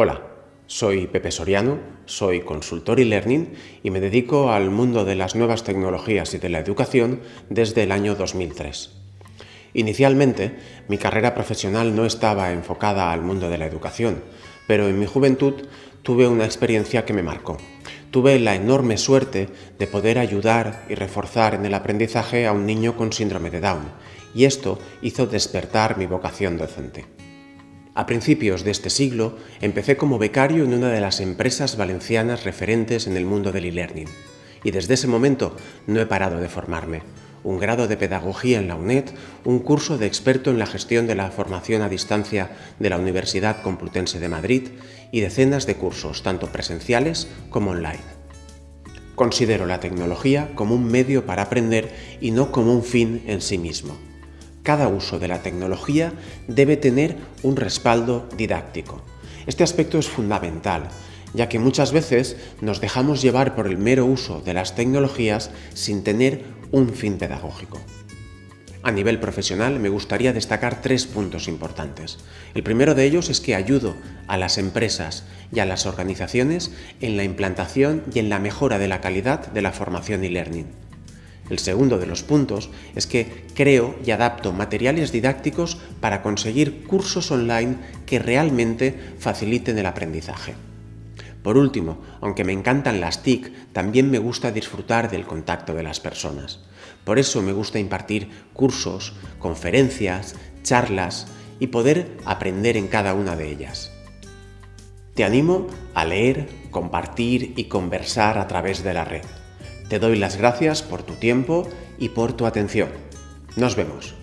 Hola, soy Pepe Soriano, soy consultor y learning y me dedico al mundo de las nuevas tecnologías y de la educación desde el año 2003. Inicialmente, mi carrera profesional no estaba enfocada al mundo de la educación, pero en mi juventud tuve una experiencia que me marcó. Tuve la enorme suerte de poder ayudar y reforzar en el aprendizaje a un niño con síndrome de Down, y esto hizo despertar mi vocación docente. A principios de este siglo empecé como becario en una de las empresas valencianas referentes en el mundo del e-learning y desde ese momento no he parado de formarme. Un grado de pedagogía en la UNED, un curso de experto en la gestión de la formación a distancia de la Universidad Complutense de Madrid y decenas de cursos, tanto presenciales como online. Considero la tecnología como un medio para aprender y no como un fin en sí mismo cada uso de la tecnología debe tener un respaldo didáctico. Este aspecto es fundamental, ya que muchas veces nos dejamos llevar por el mero uso de las tecnologías sin tener un fin pedagógico. A nivel profesional me gustaría destacar tres puntos importantes. El primero de ellos es que ayudo a las empresas y a las organizaciones en la implantación y en la mejora de la calidad de la formación y learning. El segundo de los puntos es que creo y adapto materiales didácticos para conseguir cursos online que realmente faciliten el aprendizaje. Por último, aunque me encantan las TIC, también me gusta disfrutar del contacto de las personas. Por eso me gusta impartir cursos, conferencias, charlas y poder aprender en cada una de ellas. Te animo a leer, compartir y conversar a través de la red. Te doy las gracias por tu tiempo y por tu atención. Nos vemos.